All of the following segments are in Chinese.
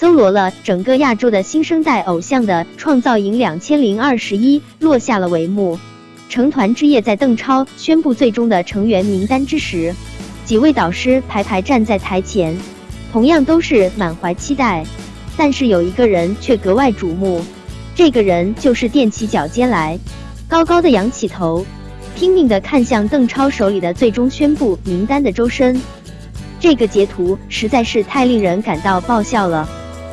搜罗了整个亚洲的新生代偶像的创造营两千零二十一落下了帷幕。成团之夜在邓超宣布最终的成员名单之时，几位导师排排站在台前，同样都是满怀期待。但是有一个人却格外瞩目，这个人就是踮起脚尖来，高高的仰起头，拼命的看向邓超手里的最终宣布名单的周深。这个截图实在是太令人感到爆笑了。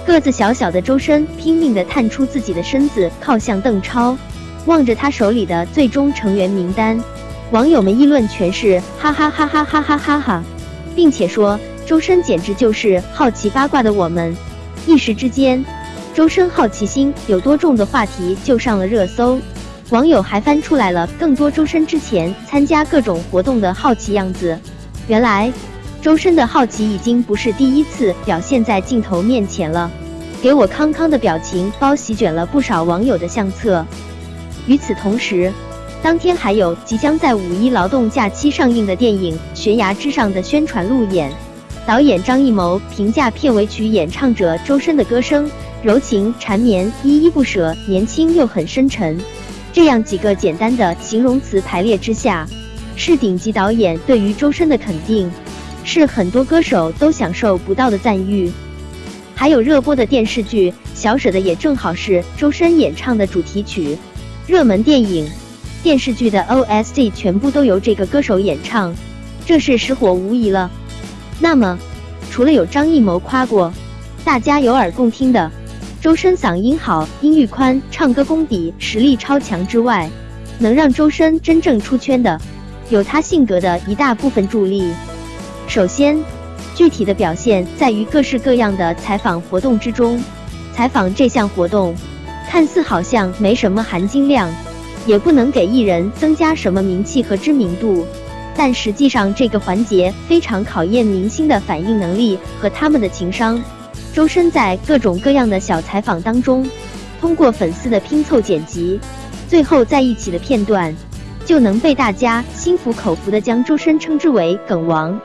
个子小小的周深拼命地探出自己的身子，靠向邓超，望着他手里的最终成员名单，网友们议论全是哈哈哈哈哈哈哈哈，并且说周深简直就是好奇八卦的我们。一时之间，周深好奇心有多重的话题就上了热搜，网友还翻出来了更多周深之前参加各种活动的好奇样子。原来。周深的好奇已经不是第一次表现在镜头面前了，给我康康的表情包席卷了不少网友的相册。与此同时，当天还有即将在五一劳动假期上映的电影《悬崖之上》的宣传路演。导演张艺谋评价片尾曲演唱者周深的歌声柔情缠绵、依依不舍、年轻又很深沉。这样几个简单的形容词排列之下，是顶级导演对于周深的肯定。是很多歌手都享受不到的赞誉，还有热播的电视剧《小舍得》也正好是周深演唱的主题曲。热门电影、电视剧的 OST 全部都由这个歌手演唱，这是实火无疑了。那么，除了有张艺谋夸过，大家有耳共听的周深嗓音好、音域宽、唱歌功底实力超强之外，能让周深真正出圈的，有他性格的一大部分助力。首先，具体的表现在于各式各样的采访活动之中。采访这项活动，看似好像没什么含金量，也不能给艺人增加什么名气和知名度，但实际上这个环节非常考验明星的反应能力和他们的情商。周深在各种各样的小采访当中，通过粉丝的拼凑剪辑，最后在一起的片段，就能被大家心服口服的将周深称之为“梗王”。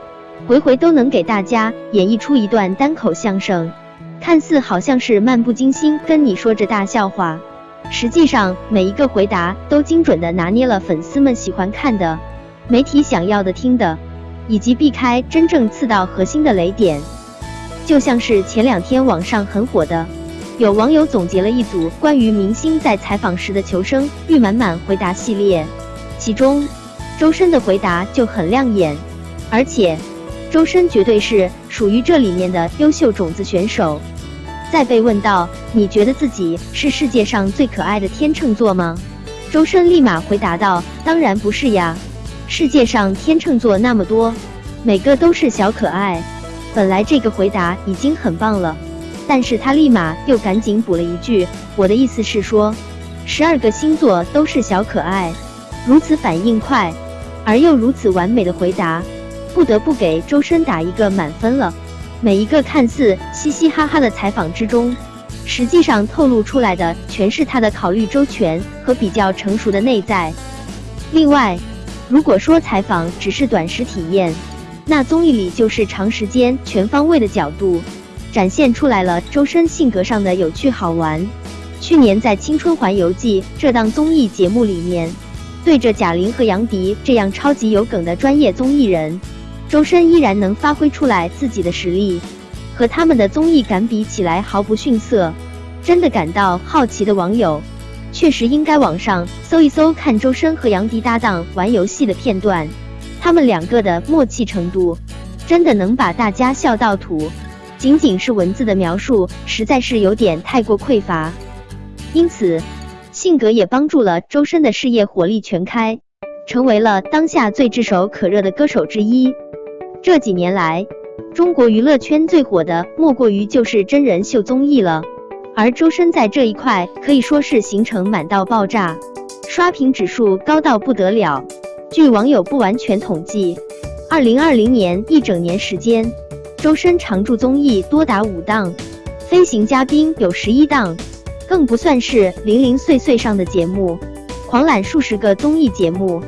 回回都能给大家演绎出一段单口相声，看似好像是漫不经心跟你说着大笑话，实际上每一个回答都精准的拿捏了粉丝们喜欢看的、媒体想要的听的，以及避开真正刺到核心的雷点。就像是前两天网上很火的，有网友总结了一组关于明星在采访时的求生欲满满回答系列，其中周深的回答就很亮眼，而且。周深绝对是属于这里面的优秀种子选手。在被问到你觉得自己是世界上最可爱的天秤座吗？周深立马回答道：“当然不是呀，世界上天秤座那么多，每个都是小可爱。”本来这个回答已经很棒了，但是他立马又赶紧补了一句：“我的意思是说，十二个星座都是小可爱。”如此反应快，而又如此完美的回答。不得不给周深打一个满分了。每一个看似嘻嘻哈哈的采访之中，实际上透露出来的全是他的考虑周全和比较成熟的内在。另外，如果说采访只是短时体验，那综艺里就是长时间、全方位的角度，展现出来了周深性格上的有趣好玩。去年在《青春环游记》这档综艺节目里面，对着贾玲和杨迪这样超级有梗的专业综艺人。周深依然能发挥出来自己的实力，和他们的综艺感比起来毫不逊色。真的感到好奇的网友，确实应该网上搜一搜看周深和杨迪搭档玩游戏的片段，他们两个的默契程度，真的能把大家笑到吐。仅仅是文字的描述，实在是有点太过匮乏。因此，性格也帮助了周深的事业火力全开，成为了当下最炙手可热的歌手之一。这几年来，中国娱乐圈最火的莫过于就是真人秀综艺了，而周深在这一块可以说是行程满到爆炸，刷屏指数高到不得了。据网友不完全统计，二零二零年一整年时间，周深常驻综艺多达五档，飞行嘉宾有十一档，更不算是零零碎碎上的节目，狂揽数十个综艺节目，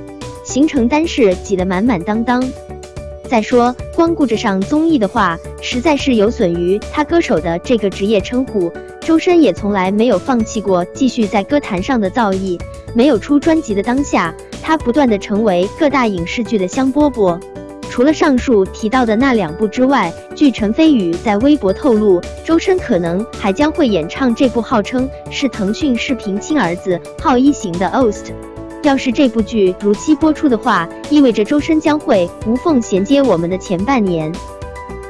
行程单是挤得满满当当。再说，光顾着上综艺的话，实在是有损于他歌手的这个职业称呼。周深也从来没有放弃过继续在歌坛上的造诣。没有出专辑的当下，他不断的成为各大影视剧的香饽饽。除了上述提到的那两部之外，据陈飞宇在微博透露，周深可能还将会演唱这部号称是腾讯视频亲儿子浩一型的《Ost》。要是这部剧如期播出的话，意味着周深将会无缝衔接我们的前半年。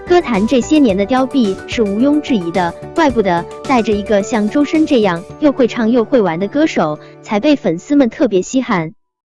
歌坛这些年的凋敝是毋庸置疑的，怪不得带着一个像周深这样又会唱又会玩的歌手，才被粉丝们特别稀罕。